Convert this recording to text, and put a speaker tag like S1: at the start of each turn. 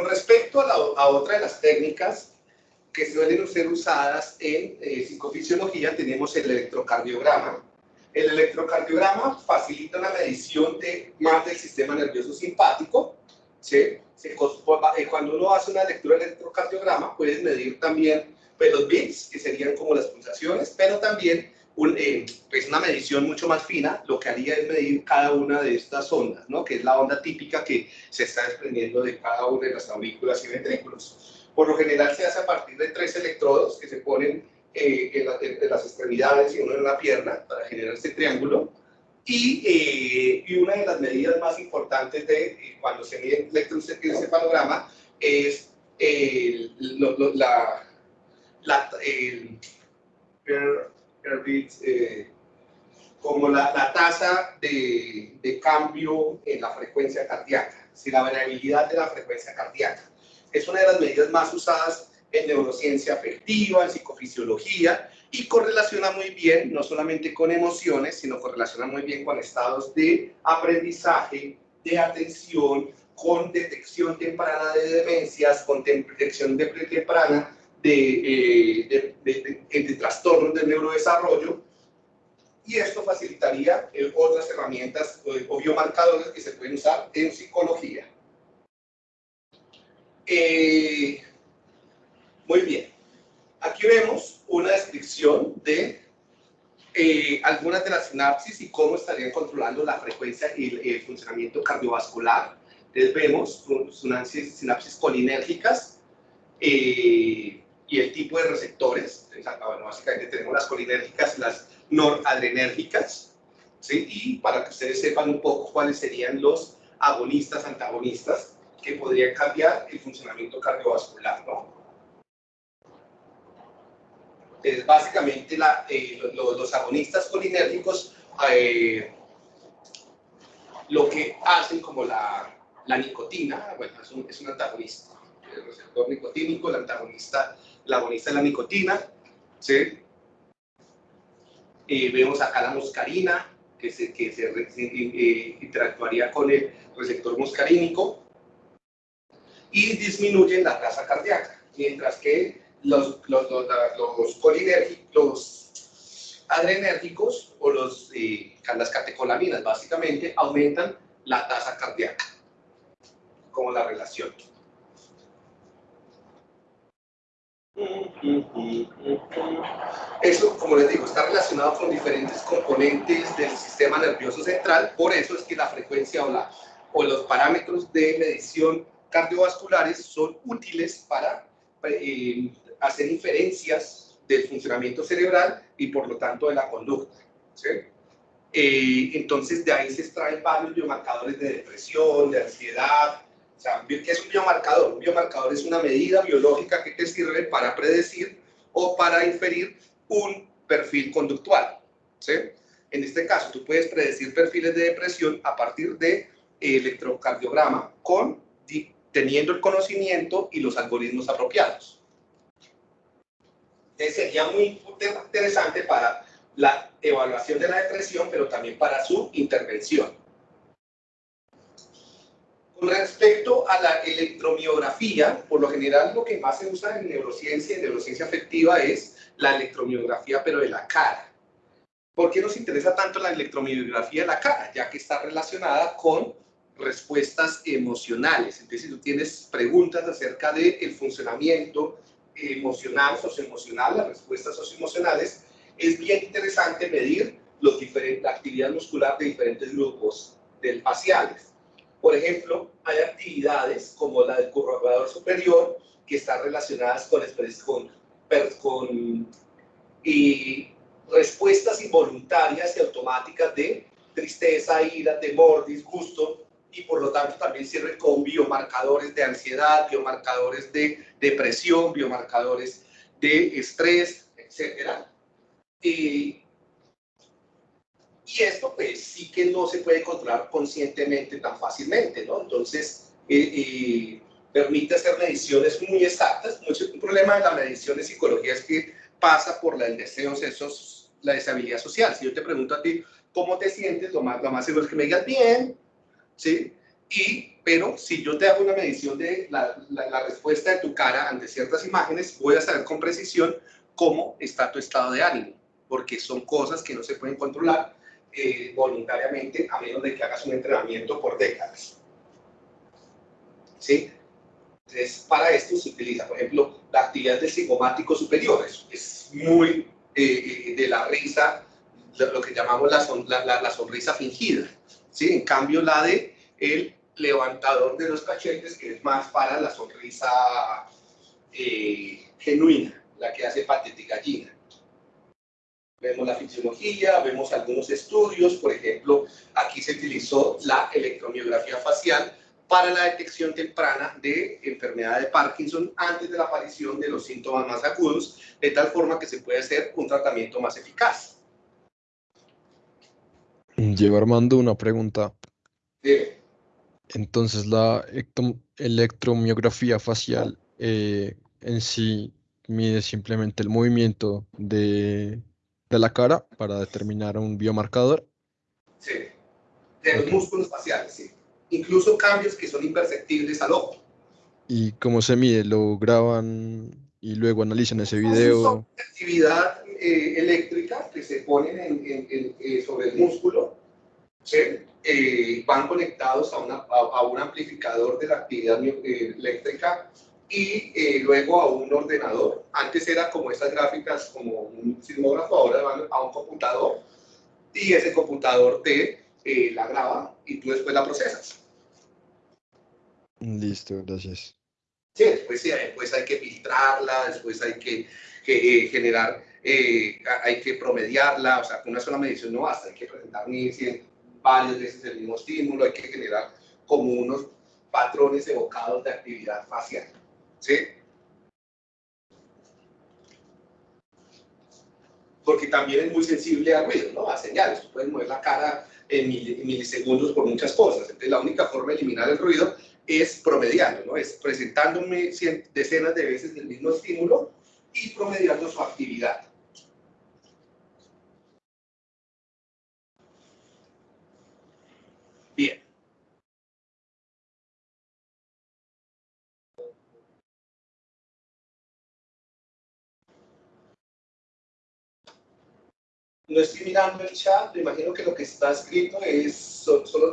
S1: Con respecto a, a otra de las técnicas que suelen ser usadas en eh, psicofisiología, tenemos el electrocardiograma. El electrocardiograma facilita una medición de más del sistema nervioso simpático. ¿sí? Eh, cuando uno hace una lectura del electrocardiograma, puedes medir también pues, los beats, que serían como las pulsaciones, pero también un, eh, pues una medición mucho más fina, lo que haría es medir cada una de estas ondas, ¿no? que es la onda típica que se está desprendiendo de cada una de las aurículas y ventrículos. Por lo general se hace a partir de tres electrodos que se ponen eh, en, las extremidades y uno en la pierna para generar este triángulo. Y, eh, y una de las medidas más importantes de eh, cuando se mide el electroencefalograma es la, la el, como la, la tasa de, de, cambio en la frecuencia cardíaca, si la variabilidad de la frecuencia cardíaca. Es una de las medidas más usadas en neurociencia afectiva, en psicofisiología, y correlaciona muy bien, no solamente con emociones, sino correlaciona muy bien con estados de aprendizaje, de atención, con detección temprana de demencias, con detección de temprana de, eh, de, trastornos del neurodesarrollo, y esto facilitaría eh, otras herramientas eh, o biomarcadores que se pueden usar en psicología. Eh, muy bien. Aquí vemos una descripción de eh, algunas de las sinapsis y cómo estarían controlando la frecuencia y el, funcionamiento cardiovascular. Entonces vemos sinapsis, sinapsis colinérgicas eh, y el tipo de receptores. bueno, básicamente tenemos las colinérgicas las noradrenérgicas. ¿sí? Y para que ustedes sepan un poco cuáles serían los agonistas, antagonistas que podría cambiar el funcionamiento cardiovascular, ¿no? Es básicamente la, eh, los, agonistas colinérgicos eh, lo que hacen como la, la nicotina, bueno, es un, es un, antagonista, el receptor nicotínico, el antagonista, la agonista de la nicotina, ¿sí? Eh, vemos acá la muscarina, que se, que se interactuaría con el receptor muscarínico, y disminuyen la tasa cardíaca, mientras que los, los, los, los adrenérgicos o los, eh, las catecolaminas básicamente aumentan la tasa cardíaca, como la relación. Eso, como les digo, está relacionado con diferentes componentes del sistema nervioso central, por eso es que la frecuencia o, la, o los parámetros de medición cardiovasculares son útiles para eh, hacer inferencias del funcionamiento cerebral y por lo tanto de la conducta. Eh, entonces de ahí se extraen varios biomarcadores de depresión, de ansiedad. O sea, ¿qué es un biomarcador? Un biomarcador es una medida biológica que te sirve para predecir o para inferir un perfil conductual. En este caso, tú puedes predecir perfiles de depresión a partir de electrocardiograma con teniendo el conocimiento y los algoritmos apropiados. Entonces sería muy interesante para la evaluación de la depresión, pero también para su intervención. Con respecto a la electromiografía, por lo general lo que más se usa en neurociencia y neurociencia afectiva es la electromiografía, pero de la cara. ¿Por qué nos interesa tanto la electromiografía de la cara? Ya que está relacionada con respuestas emocionales. Entonces, si tú tienes preguntas acerca del el funcionamiento emocional, socioemocional, las respuestas socioemocionales, es bien interesante medir los la actividad muscular de diferentes grupos del faciales. Por ejemplo, hay actividades como la del curvador superior que están relacionadas con, con, con respuestas involuntarias y automáticas de tristeza, ira, temor, disgusto, y por lo tanto también sirve con biomarcadores de ansiedad, biomarcadores de depresión, biomarcadores de estrés, etc. Y, y esto pues sí que no se puede controlar conscientemente tan fácilmente, ¿no? Entonces, eh, eh, permite hacer mediciones muy exactas. Mucho, un problema de la medición de psicología es que pasa por la, el deseo, la deshabilidad social. Si yo te pregunto a ti, ¿cómo te sientes? Lo más, lo más seguro es que me digas bien, ¿sí? Y, pero si yo te hago una medición de la, la, respuesta de tu cara ante ciertas imágenes, voy a saber con precisión cómo está tu estado de ánimo, porque son cosas que no se pueden controlar eh, voluntariamente a menos de que hagas un entrenamiento por décadas. ¿Sí? Entonces, para esto se utiliza, por ejemplo, la actividad del psicomático superior. Es, es muy eh, eh, de la risa, lo que llamamos la, la, la, sonrisa fingida. ¿sí? En cambio, la de el levantador de los cachetes, que es más para la sonrisa eh, genuina, la que hace patética gallina. Vemos la fisiología, vemos algunos estudios, por ejemplo, aquí se utilizó la electromiografía facial para la detección temprana de enfermedad de Parkinson antes de la aparición de los síntomas más agudos, de tal forma que se puede hacer un tratamiento más eficaz.
S2: Llevo Armando una pregunta. Entonces, la electromiografía facial eh, en sí mide simplemente el movimiento de, de, la cara para determinar un biomarcador.
S1: Sí, de los músculos faciales, sí. Incluso cambios que son imperceptibles al ojo.
S2: ¿Y cómo se mide? ¿Lo graban y luego analizan ese video?
S1: actividad eh, eléctrica que se ponen en, eh, sobre el músculo, ¿sí? Eh, van conectados a, una, a, un amplificador de la actividad eléctrica y luego a un ordenador. Antes era como estas gráficas, como un sismógrafo, ahora van a un computador y ese computador te la graba y tú después la procesas.
S2: Listo, gracias.
S1: Sí, después, sí, después hay que filtrarla, después hay que, que generar, eh, hay que promediarla, o sea, con una sola medición no basta, hay que presentar varias veces el mismo estímulo, hay que generar como unos patrones evocados de actividad facial. ¿Sí? Porque también es muy sensible al ruido, ¿no? A señales. Tú puedes mover la cara en milisegundos por muchas cosas. Entonces, la única forma de eliminar el ruido es promediando, ¿no? Es presentándome decenas de veces el mismo estímulo y promediando su actividad. Bien. No estoy mirando el chat, me imagino que lo que está escrito es solo